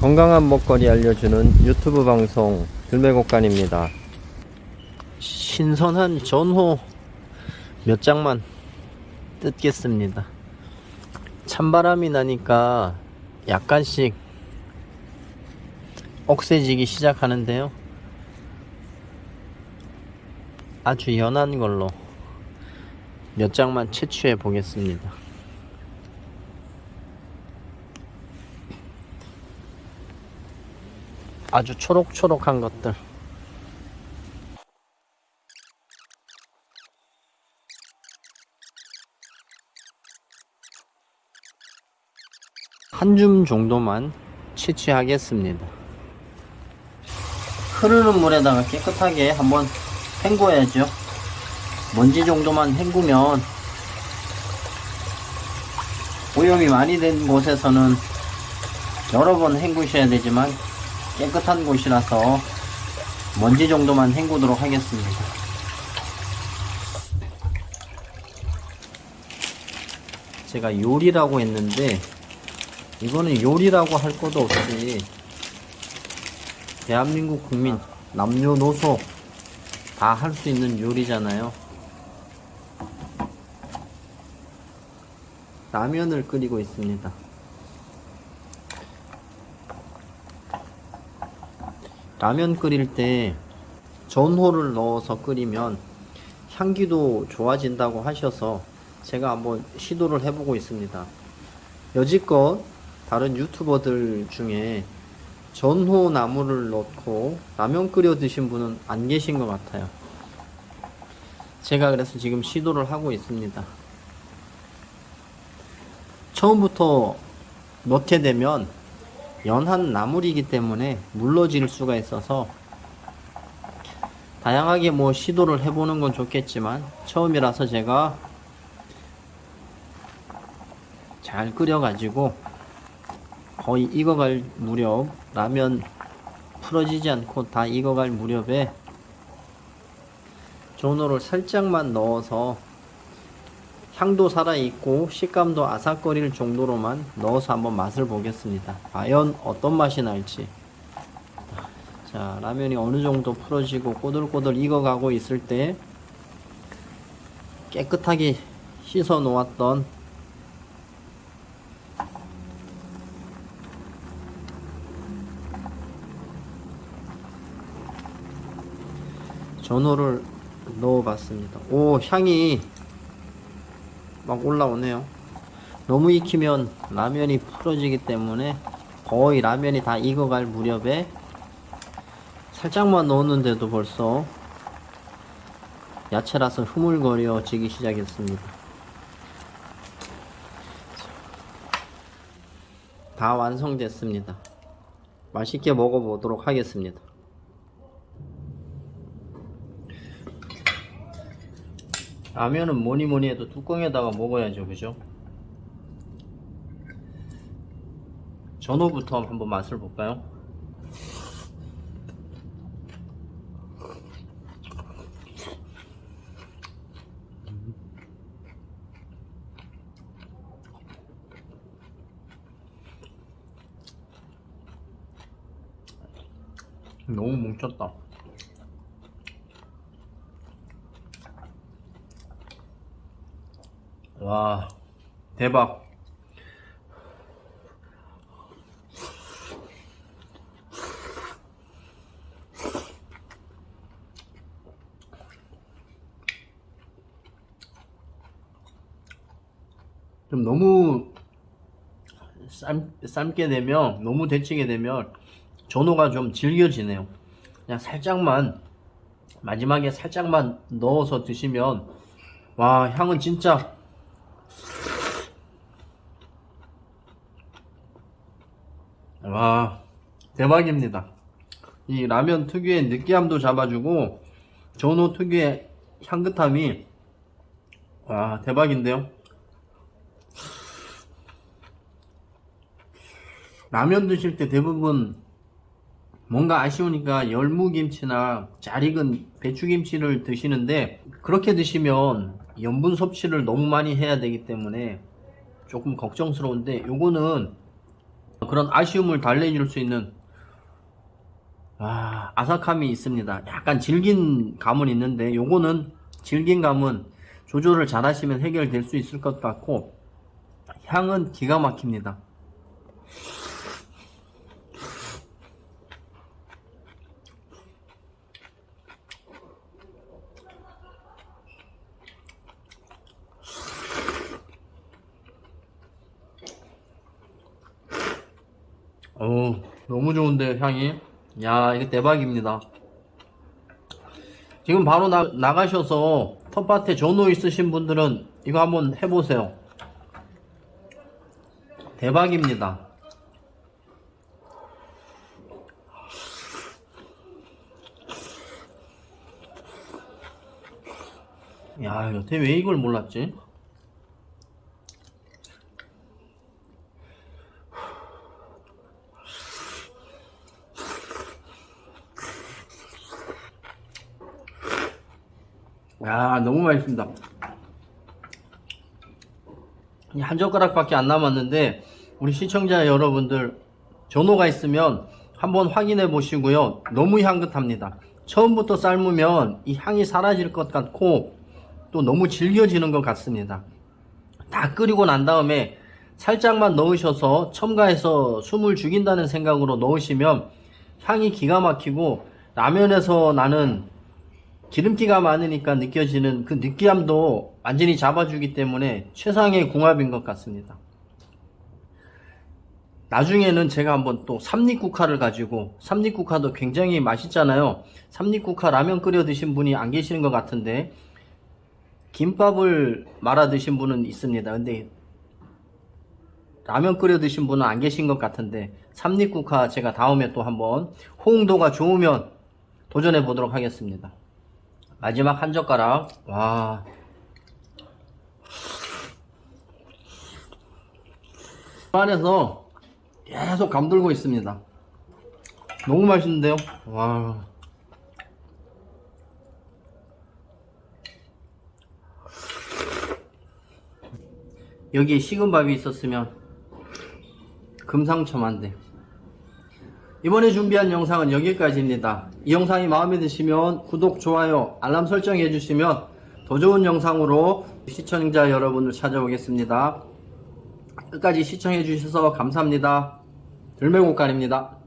건강한 먹거리 알려주는 유튜브 방송 들매곡간입니다. 신선한 전호 몇 장만 뜯겠습니다. 찬바람이 나니까 약간씩 억세지기 시작하는데요. 아주 연한 걸로 몇 장만 채취해 보겠습니다. 아주 초록초록한 것들. 한 줌 정도만 채취하겠습니다. 흐르는 물에다가 깨끗하게 한번 헹궈야죠. 먼지 정도만 헹구면 오염이 많이 된 곳에서는 여러 번 헹구셔야 되지만 깨끗한 곳이라서 먼지 정도만 헹구도록 하겠습니다. 제가 요리라고 했는데 이거는 요리라고 할 것도 없이 대한민국 국민 남녀노소 다 할 수 있는 요리잖아요. 라면을 끓이고 있습니다. 라면 끓일 때 전호를 넣어서 끓이면 향기도 좋아진다고 하셔서 제가 한번 시도를 해보고 있습니다. 여지껏 다른 유튜버들 중에 전호 나무를 넣고 라면 끓여 드신 분은 안 계신 것 같아요. 제가 그래서 지금 시도를 하고 있습니다. 처음부터 넣게 되면 연한 나물이기 때문에 물러질 수가 있어서 다양하게 뭐 시도를 해보는 건 좋겠지만 처음이라서 제가 잘 끓여가지고 거의 익어갈 무렵 라면 풀어지지 않고 다 익어갈 무렵에 전어를 살짝만 넣어서 향도 살아있고 식감도 아삭거릴 정도로만 넣어서 한번 맛을 보겠습니다. 과연 어떤 맛이 날지. 자, 라면이 어느 정도 풀어지고 꼬들꼬들 익어가고 있을 때 깨끗하게 씻어 놓았던 전어를 넣어 봤습니다. 오, 향이 막 올라오네요. 너무 익히면 라면이 풀어지기 때문에 거의 라면이 다 익어갈 무렵에 살짝만 넣었는데도 벌써 야채라서 흐물거려지기 시작했습니다. 다 완성됐습니다. 맛있게 먹어보도록 하겠습니다. 라면은 뭐니 뭐니 해도 뚜껑에다가 먹어야죠 그죠? 전어부터 한번 맛을 볼까요? 너무 뭉쳤다 와 대박. 좀 너무 삶, 삶게 되면 너무 데치게 되면 전호가 좀 질겨지네요. 그냥 살짝만 마지막에 살짝만 넣어서 드시면 와 향은 진짜 와 대박입니다. 이 라면 특유의 느끼함도 잡아주고 전호 특유의 향긋함이 와 대박인데요? 라면 드실 때 대부분 뭔가 아쉬우니까 열무김치나 잘 익은 배추김치를 드시는데 그렇게 드시면 염분 섭취를 너무 많이 해야 되기 때문에 조금 걱정스러운데 요거는 그런 아쉬움을 달래줄 수 있는 아, 아삭함이 있습니다. 약간 질긴 감은 있는데 요거는 질긴 감은 조절을 잘 하시면 해결될 수 있을 것 같고 향은 기가 막힙니다. 어 너무 좋은데 향이. 야 이거 대박입니다. 지금 바로 나, 나가셔서 텃밭에 전호 있으신 분들은 이거 한번 해보세요. 대박입니다. 야 여태 왜 이걸 몰랐지 야 너무 맛있습니다. 이한 젓가락밖에 안 남았는데 우리 시청자 여러분들 전호가 있으면 한번 확인해 보시고요. 너무 향긋합니다. 처음부터 삶으면 이 향이 사라질 것 같고 또 너무 질겨지는 것 같습니다. 다 끓이고 난 다음에 살짝만 넣으셔서 첨가해서 숨을 죽인다는 생각으로 넣으시면 향이 기가 막히고 라면에서 나는 기름기가 많으니까 느껴지는 그 느끼함도 완전히 잡아주기 때문에 최상의 궁합인 것 같습니다. 나중에는 제가 한번 또 삼립국화를 가지고 삼립국화도 굉장히 맛있잖아요. 삼립국화 라면 끓여 드신 분이 안 계시는 것 같은데 김밥을 말아 드신 분은 있습니다. 근데 라면 끓여 드신 분은 안 계신 것 같은데 삼립국화 제가 다음에 또 한번 호응도가 좋으면 도전해 보도록 하겠습니다. 마지막 한 젓가락. 와. 안에서 계속 감돌고 있습니다. 너무 맛있는데요? 와. 여기에 식은 밥이 있었으면 금상첨화인데. 이번에 준비한 영상은 여기까지입니다. 이 영상이 마음에 드시면 구독, 좋아요, 알람 설정 해 주시면 더 좋은 영상으로 시청자 여러분을 찾아오겠습니다. 끝까지 시청해 주셔서 감사합니다. 들매곡간입니다.